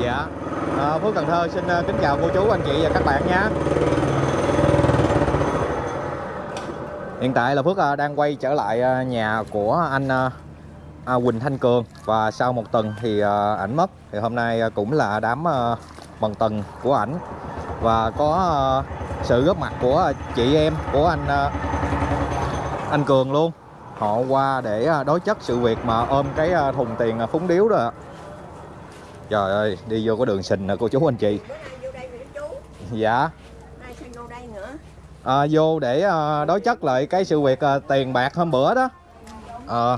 Dạ. À, Phước Cần Thơ xin ờ, kính chào cô chú anh chị và các bạn nhé. Hiện tại là Phước ờ, đang quay trở lại nhà của anh à, Quỳnh Thanh Cường. Và sau một tuần thì ảnh mất. Thì hôm nay cũng là đám bằng tuần của ảnh. Và có sự góp mặt của chị em của anh anh Cường luôn. Họ qua để đối chất sự việc mà ôm cái thùng tiền phúng điếu đó ạ. Trời ơi, đi vô có đường xình nè cô chú anh chị. Chú Dạ. À, vô để à, đối chất lại cái sự việc à, tiền bạc hôm bữa đó. À,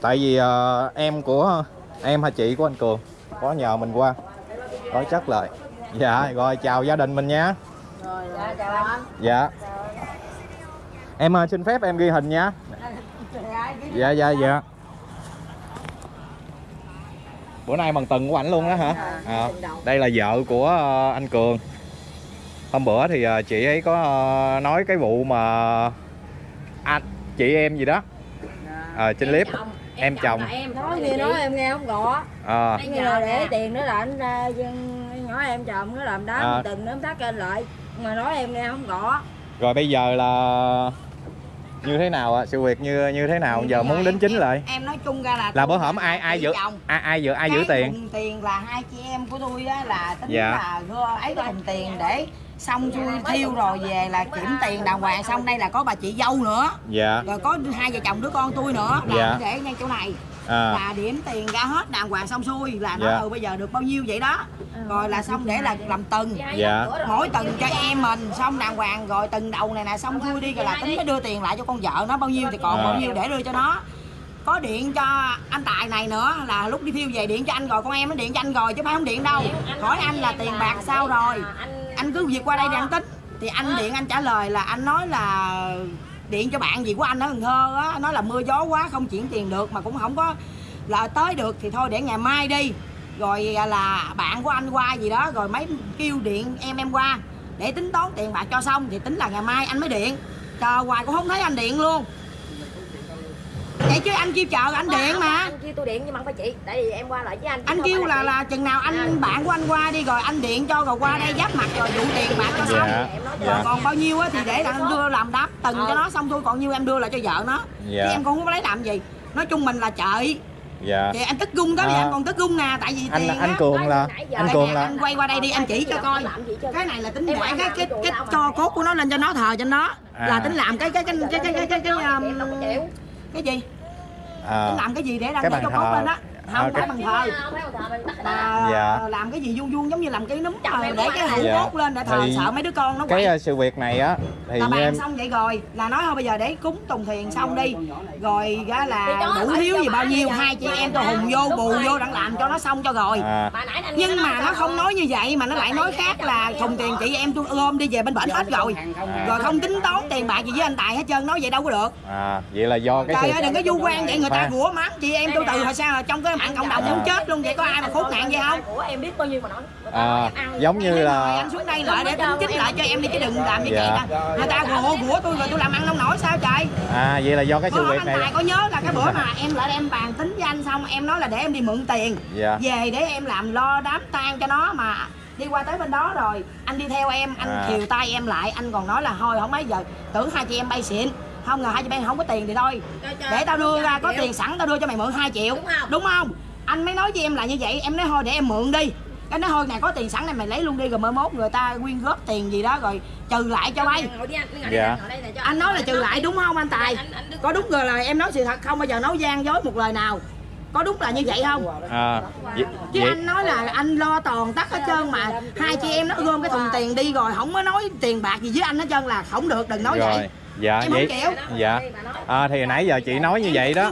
tại vì à, em của em hay chị của anh Cường có nhờ mình qua đối chất lại. Dạ, rồi chào gia đình mình nha. Dạ, anh Dạ. Em à, xin phép em ghi hình nha. Dạ dạ dạ. Bữa nay bằng tuần của ảnh luôn đó hả? À, đây là vợ của ờ, anh Cường. Hôm bữa thì ờ, chị ấy có nói cái vụ mà anh chị em gì đó. Ờ, trên clip. em chồng em. Nói nghe nói em nghe không rõ. Ờ, nghe là để tiền nữa là anh ra nói em chồng nó làm đá À. từng nó thắt lên lại. Mà nói em nghe không rõ. Rồi bây giờ là như thế nào ạ? Sự việc như như thế nào? Giờ muốn đính chính lại. em nói chung ra là Là bữa hổm là ai ai giữ ai ai giữ ai giữ tiền? tiền là hai chị em của tôi á là tính Dạ. là ấy cái thùng tiền để xong xuôi thiêu rồi về là kiểm tiền đàng hoàng xong đây là có bà chị dâu nữa Dạ. rồi có hai vợ chồng đứa con tôi nữa là Dạ. để ngay chỗ này À, là điểm tiền ra hết đàng hoàng xong xuôi là nó Dạ. ừ bây giờ được bao nhiêu vậy đó. Rồi là xong để là làm từng. Dạ. mỗi từng cho em mình xong đàng hoàng rồi từng đầu này nè xong xuôi đi rồi là tính mới đưa tiền lại cho con vợ nó bao nhiêu thì còn À. bao nhiêu để đưa cho nó. Có điện cho anh tài này nữa là lúc đi thiêu về điện cho anh rồi con em nó điện cho anh rồi chứ phải không điện đâu. Hỏi anh là tiền bạc sao rồi? anh cứ việc qua đây để anh tính. Thì anh điện anh trả lời là anh nói là điện cho bạn gì của anh ở Cần Thơ á, nói là mưa gió quá, không chuyển tiền được, mà cũng không có là tới được thì thôi để ngày mai đi. Rồi à, là bạn của anh qua gì đó, rồi mấy kêu điện em em qua. Để tính toán tiền bạc cho xong thì tính là ngày mai anh mới điện. Chờ hoài cũng không thấy anh điện luôn vậy chứ anh kêu chờ anh điện mà. Anh kêu tôi điện nhưng mà không phải chị. Tại vì em qua lại với anh anh kêu là là chừng nào anh bạn của anh qua đi rồi anh điện cho rồi qua đây giáp mặt rồi vụ tiền bạc cho xong. Dạ. rồi Dạ. còn bao nhiêu á thì để là anh đưa làm đáp từng cho nó xong thôi còn nhiêu em đưa lại cho vợ nó. Dạ. chứ em cũng không có lấy làm gì. Nói chung mình là chợi Dạ. thì anh tức gung đó thì À. anh còn tức gung nè tại vì Anh tiền anh á. Cường là anh Cường là anh quay qua đây đi anh chỉ cho coi. làm gì chứ cái này là tính để cái cái cái cho cốt của nó lên cho nó thờ cho nó. À. là tính làm cái cái cái cái cái cái cái cái gì? À, làm cái gì để đăng cái cho cốt lên á không cái- phải bằng thờ ta mà Dạ. làm cái gì vuông vuông giống như làm cái núm em để cái hũ Dạ. cốt lên để thờ Thì sợ mấy đứa con nó cái quậy. ờ, sự việc này á thì là như bàn em xong vậy rồi là nói thôi bây giờ để cúng tùng thiền xong đi. Rồi ra là đủ cho gì bao nhiêu hai chị em tôi hùng vô bù vô đặng làm cho nó xong cho rồi. À, nhưng mà nó không nói như vậy mà nó lại nói khác là thùng tiền chị em tôi ôm đi về bên bển hết rồi. Rồi không tính toán tiền bạc gì với anh tài hết trơn nói vậy đâu có được. À vậy là do cái trời sự ơi đừng có du quan vậy người ta rủa mắng chị em tôi từ hồi sao là trong cái mạng cộng đồng muốn chết luôn vậy có ai mà khốn nạn vậy không? Của em biết bao nhiêu mà nói. À, em ăn giống như rồi là anh xuống đây lại để tính chính lại cho em đi chứ đừng làm như vậy Dạ. nè người ta rủa rủa tôi rồi tôi làm ăn không nổi sao trời? À vậy là do cái sự việc này có nhớ là cái bữa mà em lại em bàn tính với anh xong em nói là để em đi mượn tiền. Dạ. về để em làm lo đám tang cho nó mà đi qua tới bên đó rồi anh đi theo em anh À. khiều tay em lại anh còn nói là thôi không mấy giờ tưởng hai chị em bay xịn không ngờ hai chị em không có tiền thì thôi. Để tao đưa ra có tiền sẵn tao đưa cho mày mượn 2 triệu. Đúng không? đúng không? Anh mới nói với em là như vậy em nói thôi để em mượn đi. Cái nói thôi này có tiền sẵn này mày lấy luôn đi rồi mai mốt người ta quyên góp tiền gì đó rồi trừ lại cho bay. ngồi đi anh ngồi Dạ. đi ngồi đây này cho anh nói là trừ lại đúng không anh tài? Có đúng rồi là em nói sự thật không? Bao giờ nói gian dối một lời nào? Có đúng là như vậy không? À, vậy, chứ vậy, anh nói là anh lo toàn tắt hết trơn mà. Hai chị em nó gom cái thùng tiền đi rồi không có nói tiền bạc gì với anh hết trơn là không được đừng nói rồi. vậy dạ Em vậy dạ. À, thì nãy giờ chị nói như vậy đó.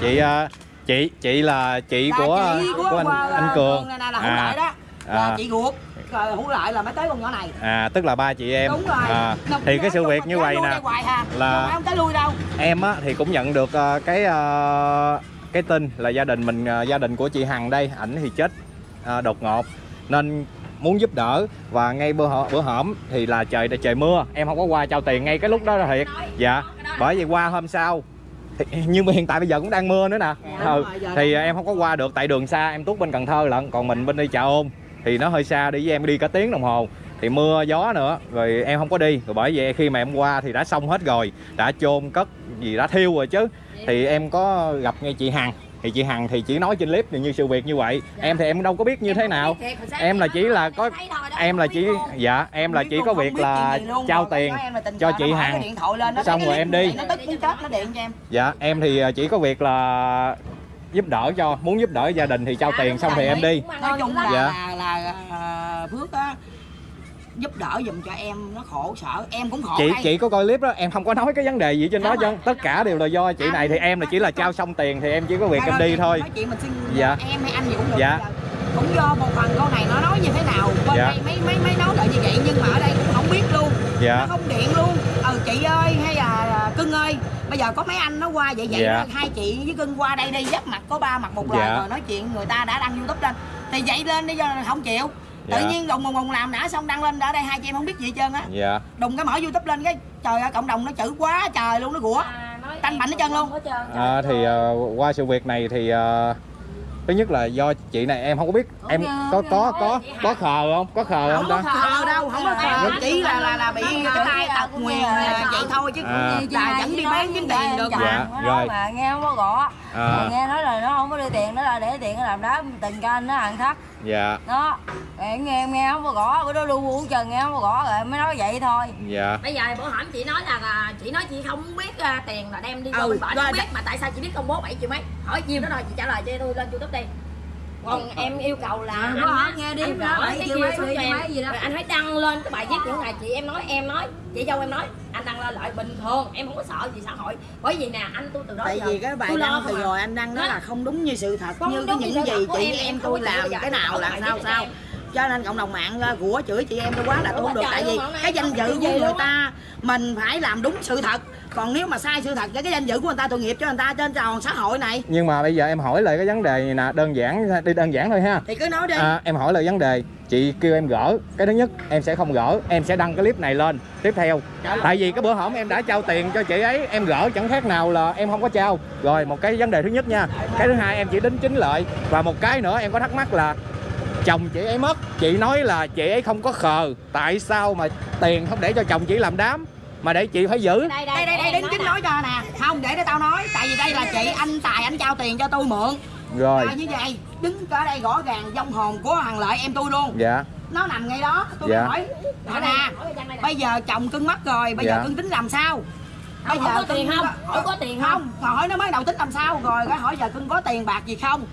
chị ờ, chị chị là chị Là của chị của, của anh anh Cường. Này là lợi đó. Là à. chị ruột. Hữu lợi là mới tới con nhỏ này. À tức là ba chị em. Đúng rồi. À, thì cái sự việc như vậy nè là- không tới lui đâu. em á thì cũng nhận được ờ, cái ờ, cái tin là gia đình mình ờ, gia đình của chị Hằng đây ảnh thì chết ờ, đột ngột. Nên muốn giúp đỡ. Và ngay bữa hổm, bữa hổm thì là trời trời mưa. Em không có qua trao tiền ngay cái lúc đó là thiệt. Dạ bởi vì qua hôm sau thì, nhưng mà hiện tại bây giờ cũng đang mưa nữa nè. Dạ, ừ. rồi, thì em không có qua được tại đường xa em tuốt bên Cần Thơ lận còn mình bên đi chợ ôn thì nó hơi xa đi với em đi cả tiếng đồng hồ. Thì mưa gió nữa rồi em không có đi. Rồi bởi vậy khi mà em qua thì đã xong hết rồi đã chôn cất gì đã thiêu rồi chứ. Thì em có gặp ngay chị Hằng thì chị Hằng thì chỉ nói trên clip như sự việc như vậy. Em thì em đâu có biết như thế nào. em là chỉ là có em là chỉ dạ em là chỉ có việc là trao tiền em cho chị Hằng. Xong rồi em đi. em. Dạ em thì chỉ có việc là giúp đỡ cho muốn giúp đỡ gia đình thì trao tiền xong thì em đi. Nói chung là Dạ. là, là à, phước á giúp đỡ giùm cho em nó khổ sở em cũng khổ chị đây. chị có coi clip đó em không có nói cái vấn đề gì trên đó chứ tất cả đều là do chị này. Thì em là chỉ là trao xong tiền thì em chỉ có việc Thôi em đi thôi. nói chuyện mình xin Dạ. em hay anh gì cũng được Dạ. Giờ. Cũng do một phần câu này nó nói như thế nào. Bên Dạ. đây mấy mấy mấy nói lại như vậy nhưng mà ở đây cũng không biết luôn. Nó dạ không điện luôn. Ừ chị ơi hay là à, cưng ơi bây giờ có mấy anh nó qua vậy vậy Dạ. hai chị với cưng qua đây đi giáp mặt có ba mặt một lời Dạ. rồi nói chuyện người ta đã đăng youtube lên. Thì vậy lên đi do không chịu tự Dạ. nhiên đùng đùng đùng làm đã xong đăng lên ở đây hai chị em không biết gì hết trơn á. Dạ. Đùng cái mở youtube lên cái trời ơi cộng đồng nó chữ quá trời luôn nó rủa Tanh bảnh hết trơn luôn. à, thì ờ, qua sự việc này thì ờ, thứ nhất là do chị này em không có biết. Em có có có có khờ không? Có khờ không không ta? khờ đâu không có khờ. Chỉ là là là bị cái tay tật nguyền là vậy thôi chứ À. là vẫn đi bán kiếm tiền được Dạ, nó rồi. mà nghe không có gõ. À. Mà nghe nói là nó không có đưa tiền nó là để tiền nó làm đá tình cho anh nó ăn thắt dạ. Đó. Rồi em nghe em nghe không có gõ bữa đó lu bu trần nghe không có gõ rồi mới nói vậy thôi. Dạ. Bây giờ bữa hổm chị nói là à, chị nói chị không biết à, tiền là đem đi cho Ừ, rồi, không biết mà tại sao chị biết công bố 7 triệu mấy? Hỏi nhiêu đó rồi chị trả lời cho tôi lên youtube đi còn em yêu cầu là anh bữa hổm á, nghe đi, anh đó, gõ bảy cái cho triệu em gì đó. rồi anh hãy đăng lên cái bài viết những ngày chị em nói em nói chị dâu em nói anh đăng lên lại bình thường em không có sợ gì xã hội. Bởi vì nè anh tôi từ đó tại giờ vì cái bài tôi lo đăng từ à. rồi anh đăng đó là không đúng như sự thật Không như cái những gì chị em, tôi làm cái nào là sao sao? cho nên cộng đồng mạng uh, của chửi chị em tôi quá là tôi không được tại vì cái danh dự của người ta mình phải làm đúng sự thật còn nếu mà sai sự thật cái danh dự của người ta tội nghiệp cho người ta trên tròn xã hội này. Nhưng mà bây giờ em hỏi lại cái vấn đề này nè đơn giản đi đơn giản thôi ha. Thì cứ nói đi. À, em hỏi lại vấn đề. Chị kêu em gỡ. Cái thứ nhất em sẽ không gỡ. Em sẽ đăng cái clip này lên. Tiếp theo tại vì cái bữa hổm em đã trao tiền cho chị ấy em gỡ chẳng khác nào là em không có trao. Rồi một cái vấn đề thứ nhất nha. Cái thứ hai em chỉ đính chính lợi và một cái nữa em có thắc mắc là chồng chị ấy mất. Chị nói là chị ấy không có khờ. Tại sao mà tiền không để cho chồng chị làm đám mà để chị phải giữ. Đây đây đây đây đính chính nói cho nè. Không để để tao nói. Tại vì đây là chị anh tài anh trao tiền cho tôi mượn. Rồi. À, như vậy đứng ở đây rõ ràng dông hồn của hàng lợi em tôi luôn. Dạ. Nó nằm ngay đó tôi Dạ. hỏi. Hỏi nè bây giờ chồng cưng mất rồi bây Dạ. giờ cưng tính làm sao? Không, có tiền không? có- Không có tiền không? không hỏi nó mới đầu tính làm sao rồi cái hỏi giờ cưng có tiền bạc gì không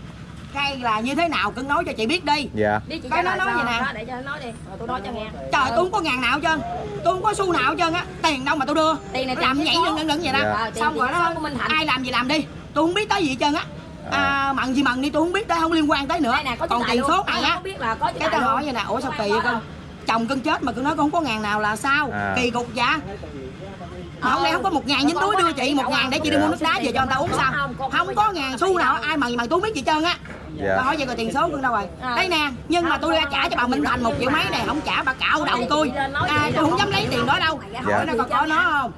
hay là như thế nào cưng nói cho chị biết đi. Dạ. Đi chị Cái nó nói sao? vậy nè. Đó, để cho nó nói đi. Rồi tôi nói cho nghe. Trời tôi không có ngàn nào hết trơn. Tôi không có xu nào hết trơn á. Tiền đâu mà tôi đưa. Tiền này làm nhảy ngẩn ngẩn ngẩn vậy đó. Dạ. Ờ, xong rồi tiền nó ai làm gì làm đi. Tôi không biết tới gì hết trơn á. À, mặn gì mặn đi tôi không biết tới không liên quan tới nữa. Nè còn tiền số này Ai á? không biết là có chữ cái tao luôn. hỏi vậy nè ủa sao kỳ vậy con? chồng cưng chết mà cưng nói con không có ngàn nào là sao? À. kỳ cục dạ mà hôm nay không có một ngàn dính túi đưa chị một ngàn để chị đi mua nước đá về cho người ta uống sao? không có ngàn xu nào ai mà gì mà tôi không biết gì trơn á Dạ. hỏi vậy rồi tiền số cưng đâu rồi. À. đây nè nhưng mà tôi đã trả cho bà Minh Thành một triệu mấy này không trả bà cạo đầu tôi. à, tôi không dám lấy tiền đó đâu. Dạ. hỏi nó có có nó không.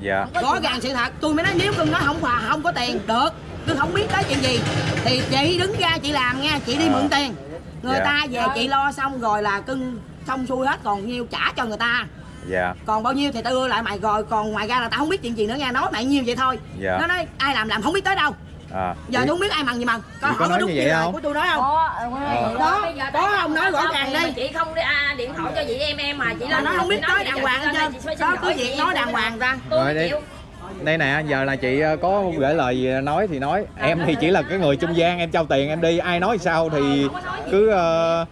Dạ. Rõ ràng sự thật tôi mới nói nếu cưng nói không hòa không có tiền được. Cưng không biết tới chuyện gì. Thì chị đứng ra chị làm nha chị đi À. mượn tiền. Người Dạ. ta về chị lo xong rồi là cưng xong xuôi hết còn nhiêu trả cho người ta. Dạ. Còn bao nhiêu thì tao đưa lại mày rồi còn ngoài ra là tao không biết chuyện gì nữa nha nói mày nhiêu vậy thôi. Dạ. nó nói ai làm làm không biết tới đâu à giờ tôi không biết ai mần gì mần có nói đúng như vậy không? của tôi nói không? Có ừ, có nói Ờ. vậy Đó. có không? Nói rõ ràng đi. chị không đi à, điện thoại cho chị em em mà chị lên nó không biết bây đàng hoàng hết trơn. đó cứ việc nói đàng hoàng ra? Tôi Rồi đi. đây nè giờ là chị ờ, có gửi lời gì nói thì nói. Em thì chỉ là cái người trung gian em trao tiền em đi. Ai nói sao thì cứ ờ,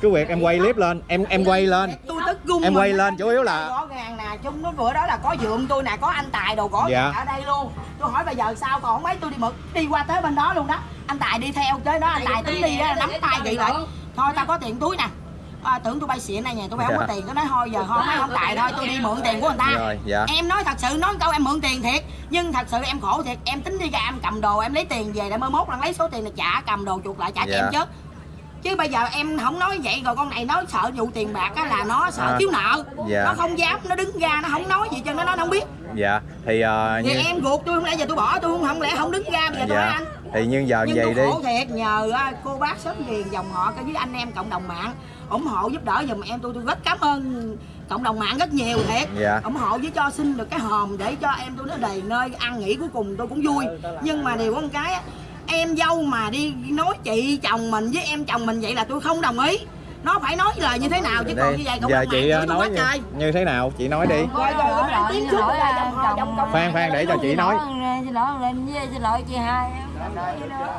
cứ việc em quay clip lên. Em em quay lên. Tôi tức gung Em quay lên, chủ yếu là- rõ ràng. nè chung nó bữa đó là có dượng tôi nè có anh tài đồ gõ Dạ. ở đây luôn. Tôi hỏi bây giờ sao còn mấy tôi đi mực đi qua tới bên đó luôn đó. Anh tài đi theo tới đó anh tài tính đi á nắm tay vậy lại thôi tao có tiền túi nè. À, tưởng tôi bay xịn này nhà tôi bay không có Dạ. tiền tôi nói thôi giờ thôi mấy không tài thôi tôi đi mượn tiền của người ta. Rồi, dạ. em nói thật sự nói câu em mượn tiền thiệt nhưng thật sự em khổ thiệt. Em tính đi ra em cầm đồ em lấy tiền về để mới mốt lần lấy số tiền này trả cầm đồ chuột lại trả cho Dạ. em chứ chứ bây giờ em không nói vậy rồi con này nói sợ vụ tiền bạc á là nó sợ À. thiếu nợ. Dạ. nó không dám nó đứng ra nó không nói gì cho nó nó không biết. Dạ thì thì như em ruột tôi không lẽ giờ tôi bỏ tôi không? Không lẽ không đứng ra bây giờ tôi dạ anh? Thì như giờ nhưng vậy tôi đi. thiệt nhờ cô bác sớm liền dòng họ với anh em cộng đồng mạng ủng hộ giúp đỡ giùm em tôi. Tôi rất cảm ơn cộng đồng mạng rất nhiều thiệt. Dạ. ủng hộ với cho xin được cái hòm để cho em tôi nó đầy nơi ăn nghỉ cuối cùng tôi cũng vui. Nhưng mà điều có một cái á, em dâu mà đi nói chị chồng mình với em chồng mình vậy là tôi không đồng ý. Nó phải nói lời như thế nào chứ còn như vậy cộng giờ đồng chị mạng ờ, nói như, như thế nào? Chị nói đi. Rồi, rồi, tiếng trước khoan khoan để cho chị nói. xin lỗi lên với xin lỗi chị hai. Em không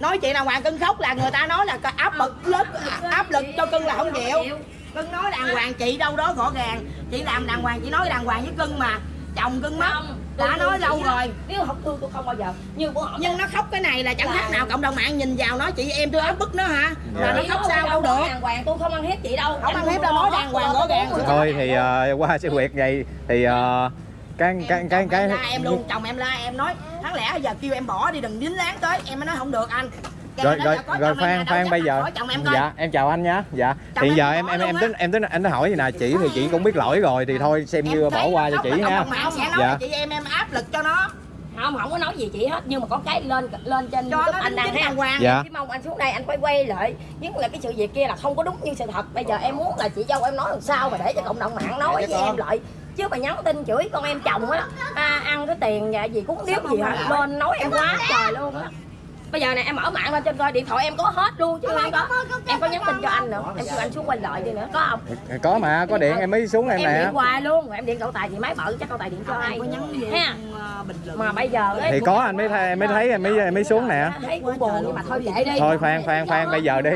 nói hoàng cưng khóc là người ta nói là áp lực lớn áp lực cho cưng là không chịu. Cưng nói đàng hoàng chị đâu đó rõ ràng chị làm đàng hoàng chị nói đàng hoàng với cưng mà. Chồng cưng mất đã nói lâu rồi. Nếu không thương tôi không bao giờ. Như bữa họ nhưng nó khóc cái này là chẳng khác nào cộng đồng mạng nhìn vào nói chị em tôi áp bức nó hả? Dạ. là nó khóc sao đâu được. đàng hoàng tôi không ăn hiếp chị đâu. Không ăn hiếp đâu, nói đàng hoàng, rõ ràng. thôi thì ờ, qua sự việc vậy thì ờ, cái cái cái cái em luôn chồng em la em nói tháng lẽ giờ kêu em bỏ đi đừng dính láng tới. Em mới nói không được anh rồi rồi rồi khoan dám bây giờ. em dạ em chào anh nhá. Dạ Chồng thì em giờ em em em tính em tính anh hỏi gì nè. Chị thì chị cũng biết lỗi rồi thì thôi xem Em như bỏ qua cho chị là ha cộng đồng mạng sẽ nói Dạ. chị em em áp lực cho nó. Không không có nói gì chị hết nhưng mà có cái lên lên trên cho YouTube anh đang thấy hoàng. Dạ. cái mong anh xuống đây anh quay quay lại nhưng là cái sự việc kia là không có đúng như sự thật. Bây giờ em muốn là chị dâu em nói làm sao mà để cho cộng đồng mạng nói với em lại. Chứ mà nhắn tin chửi con em chồng á à, ăn cái tiền gì cúng điếu gì hả? lên nói em quá trời luôn á bây giờ này em mở mạng lên trên coi điện thoại em có hết luôn chứ. Em có em có nhắn tin cho anh nữa em kêu anh xuống quay lại đi nữa có không? Có mà có điện em mới xuống em em nè điện hoài luôn em điện cậu tài chị máy bự chắc cậu tài điện cho ai có nhắn gì ha ờ, bình luận mà bây giờ ấy, thì có anh mới thấy em mới thấy em mới em mới xuống nè. Thấy cũng buồn nhưng mà thôi vậy đi. Thôi khoan khoan khoan bây giờ đi.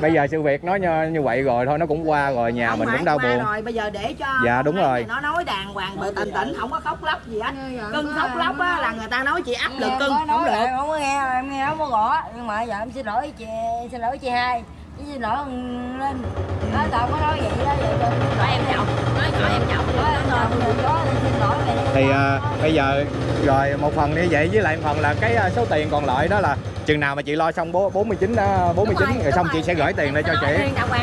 bây giờ sự việc nó như, như vậy rồi thôi nó cũng qua rồi nhà Không mình cũng đau buồn. rồi bây giờ để cho Dạ, đúng rồi. nó nói đàng hoàng bự tình tĩnh không có khóc lóc gì hết Dạ, cưng khóc lóc á là người ta nói chị áp lực Em cưng không được. em không có nghe em nghe không có rõ nhưng mà giờ em xin lỗi chị xin lỗi chị hai với xin lỗi thằng linh nói tao có nói vậy đó vậy nói em chồng nói nhỏ em chồng nói em chồng rồi có thì xin lỗi mày đi. thì à, bây giờ rồi một phần như vậy với lại một phần là cái à, số tiền còn lại đó là chừng nào mà chị lo xong bố 49 đó, 49 Đúng rồi, rồi, xong đúng chị rồi. sẽ gửi tiền lên cho chị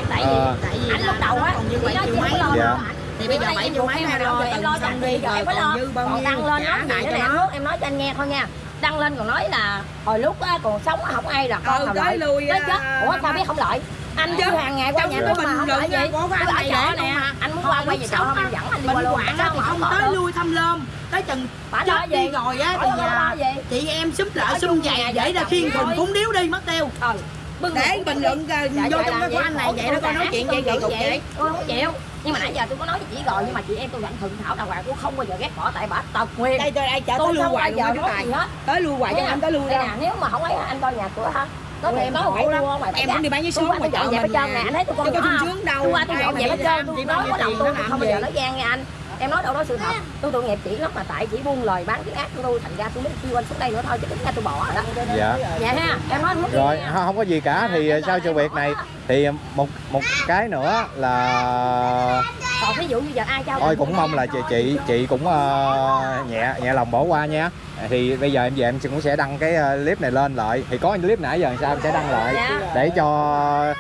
tại vì Ờ. tại vì anh lúc đầu á còn như vậy chị mấy lo Dạ. thì bây giờ bảy em triệu mấy em rồi rồi em lo anh đi rồi em còn dư bao nhiêu đăng lên nói lại cho nó. nước em nói cho anh nghe thôi nha đăng lên còn nói là hồi lúc á, còn sống á, không ai là con Ừ, nào lợi. lui, tới à, chết. Ủa sao biết không lợi? Anh Chứ, hàng ngày qua nhà tôi mà bình không luận lợi gì tôi ở nè anh muốn qua quay về á, em dẫn anh đi qua luôn thì không tới lui thăm lơm tới chừng chết đi rồi á thì à, chị em xúm lại xúm về để ra khiên thôi. cúng điếu đi mất tiêu. Bưng để một bình luận đi. vô Dạ, trong dạ, cái của anh này vậy nó coi nói chuyện vậy cục vậy. tôi không chịu nhưng mà nãy giờ tôi có nói với chị rồi nhưng mà chị em tôi vẫn thuận thảo đàng hoàng tôi không bao giờ ghét bỏ tại bà tật nguyên đây tôi đây chở tôi không hoài giờ chú tài. tới lưu hoài cho anh tới đây đâu. nè nếu mà không ấy anh coi nhà cửa ha. Có em có khổ lắm. ngoài Em cũng đi bán với Tôi số ngoài chợ mình nè. anh thấy tôi con có sung không? sướng đâu. tôi qua tôi dọn mà dẹp hết trơn tôi nói có tiền tôi không bao giờ nói gian nghe anh em nói đâu đó sự thật. Tôi tội nghiệp chị lắm mà tại chị buông lời bán tiếng ác của tôi thành ra tôi mới kêu anh xuống đây nữa thôi chứ tính ra tôi bỏ rồi đó. Dạ. Dạ ha em nói mất rồi không không có gì cả. Thì à, sau sự việc này thì một một cái nữa là còn ví dụ như giờ ai trao thôi cũng mong là chị chị chị cũng ờ, nhẹ nhẹ lòng bỏ qua nha. Thì bây giờ em về em cũng sẽ đăng cái ờ, clip này lên lại. Thì có clip nãy giờ làm sao em sẽ đăng lại? Dạ. để cho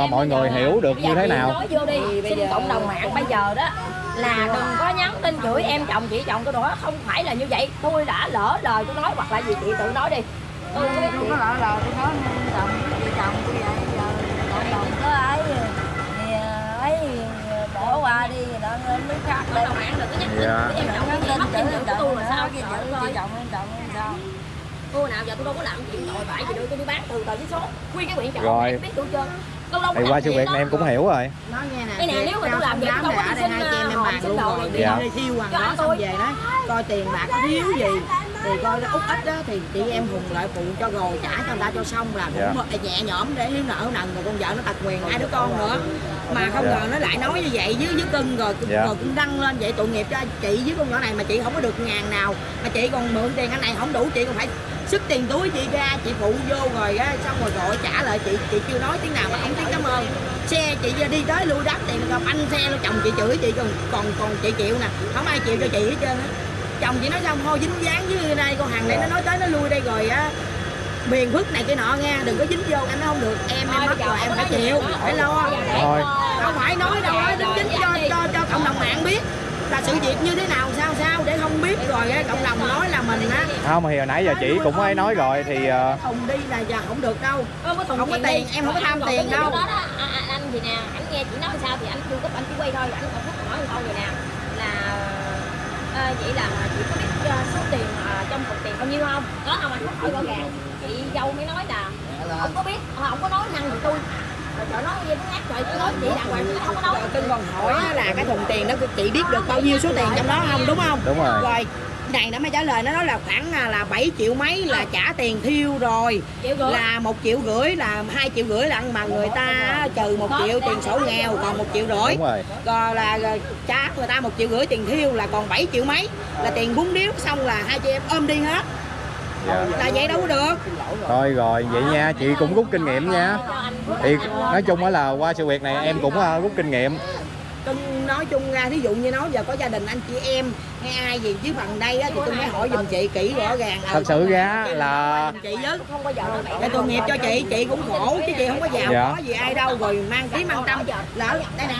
Em mọi người hiểu được như thế nào. nói vô đi xin cộng đồng mạng bây giờ đó là đừng có nhắn tin chửi em chồng chị chồng tôi nữa không phải là như vậy. Tôi đã lỡ lời tôi nói hoặc là gì chị tự nói đi. Tôi không biết có lỡ lời tôi nói chồng chị chồng tôi vậy giờ cộng đồng có ấy thì ờ, ấy bỏ qua đi đó lên nước khác lên. đừng có nhắn tin Dạ. chửi em chồng nhắn chị tin em của tôi là sao chị chồng chồng em chồng em sao. Tôi nào giờ tôi đâu có làm chuyện tội bại gì đâu tôi đi bán từ tờ giấy số nguyên cái quyển Rồi. em biết tôi chưa thì qua sự việc này em cũng hiểu rồi nói nghe nè Cái này nếu mà tôi làm vậy, đám tôi có ở đi đây xin, hai chị em em bàn luôn rồi đi Dạ. đi thiêu hoàng đó xong về đó coi tiền bạc có thiếu gì thì coi út ít đó thì chị em hùng lại phụ cho rồi trả cho người ta cho xong là Dạ. cũng nhẹ nhõm để hiếu nợ nần rồi con vợ nó tật quyền hai đứa con nữa mà không Dạ. ngờ nó lại nói như vậy với với cưng rồi Dạ. rồi cũng đăng lên vậy tội nghiệp cho chị với con nhỏ này mà chị không có được ngàn nào mà chị còn mượn tiền anh này không đủ chị còn phải sức tiền túi chị ra chị phụ vô rồi á xong rồi gọi trả lại chị chị chưa nói tiếng nào mà không tiếng cảm ơn. Xe chị đi tới lui đáp tiền gặp anh xe luôn chồng chị chửi chị còn còn còn chị chịu nè không ai chịu cho chị hết trơn á. Chồng chị nói xong thôi dính dáng với đây con hàng này nó nói tới nó lui đây rồi á. Miền phước này cái nọ nha đừng có dính vô em nói không được em em mất rồi em phải chịu phải lo. Không phải nói đâu đó đính chính cho cho cho cộng đồng mạng biết là sự việc như thế nào sao sao để không biết rồi á, cộng đồng nói là mình á. Không thì hồi nãy giờ chị cũng ấy nói rồi thì ờ, thùng đi là giờ không được đâu. Không có, Không có tiền, em không có tham tiền đâu. Đó đó, à, à, anh thì nè, anh nghe chị nói sao thì anh chu cấp anh chỉ quay thôi, anh phút nói một câu vậy nè. Là à, vậy là chị có biết uh, số tiền à, trong cục tiền bao nhiêu không? Có không? Anh Phúc hỏi rõ ràng. Chị dâu mới nói là không có biết, không có nói năng thì tôi trời nói gì nó ngắt rồi tôi nói chị đàng hoàng chị không có nói rồi cưng còn hỏi là cái thùng tiền đó chị biết được bao nhiêu số tiền trong đó không đúng không đúng rồi. Rồi này nó mới trả lời nó nói là khoảng à, là 7 triệu mấy là trả tiền thiêu rồi. Là một triệu rưỡi là hai triệu rưỡi lận mà người ta trừ một triệu tiền sổ nghèo còn một triệu rưỡi. Rồi. Rồi là trả người ta một triệu rưỡi tiền thiêu là còn 7 triệu mấy. Là tiền bún điếu xong là hai chị em ôm đi hết dạ. là vậy đâu có được. Thôi rồi vậy nha chị cũng rút kinh nghiệm nha. Thì nói chung á là qua sự việc này em cũng ờ, rút kinh nghiệm. Nói chung ra thí dụ như nói giờ có gia đình anh chị em hay ai gì chứ phần đây á, thì tôi mới hỏi giùm chị kỹ rõ ràng. Thật sự ra là chị với không nó bậy để tội nghiệp cho chị chị cũng khổ chứ chị không có giàu Dạ. có gì ai đâu. Rồi mang tí mang tâm. Lỡ đây nè.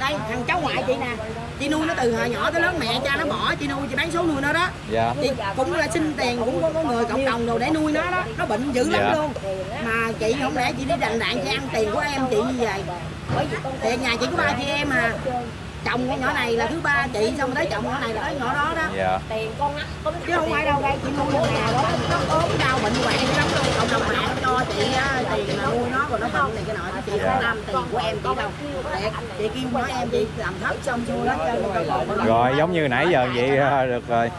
Đây thằng cháu ngoại chị nè. Chị nuôi nó từ hồi nhỏ tới lớn mẹ cha nó bỏ chị nuôi chị bán số nuôi nó đó. Dạ. Chị cũng là xin tiền cũng có, có người cộng đồng đồ để nuôi nó đó. Nó bệnh dữ lắm Dạ. luôn. Mà chị không lẽ chị đi đành đạn chị ăn tiền của em chị như vậy? Thì nhà chị có ba chị em mà chồng con nhỏ này là thứ ba chị xong rồi tới chồng nhỏ này là tới nhỏ đó đó. Dạ. Tiền con chứ không phải đâu đây chị nuôi con nào đó nó ốm đau bệnh hoạn lắm đâu cộng đồng mạng cho chị tiền là nuôi nó rồi nó bệnh này cái nọ chị không làm tiền của em chị đâu. Thiệt, chị kêu nói em chị làm thấp xong xuôi hết trơn rồi còn rồi giống như nãy giờ vậy ờ, được rồi.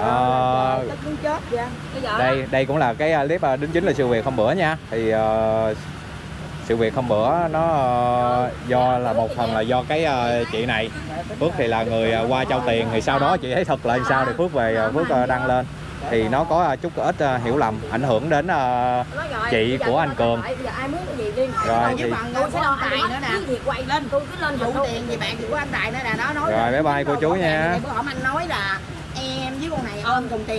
Ờ, tức muốn chết vậy. Bây giờ đây đây cũng là cái ờ, clip ờ, đính chính là sự việc hôm bữa nha. Thì ờ, sự việc hôm bữa nó ờ, do là một phần là do cái ờ, chị này. Phước thì là người ờ, qua trao tiền thì sau đó chị thấy thật là làm sao thì Phước về Phước đăng lên. Thì nó có chút ít hiểu lầm ảnh hưởng đến chị của anh Cường. Rồi, thì- với phần tôi sẽ của lo anh anh Tài nữa nè. Cứ việc quay lên. Tôi cứ lên vụ vụ tiền gì bạn của anh Tài nữa nè nó nói Rồi, bye bye cô chú nha. em với con này ôm cùng tiền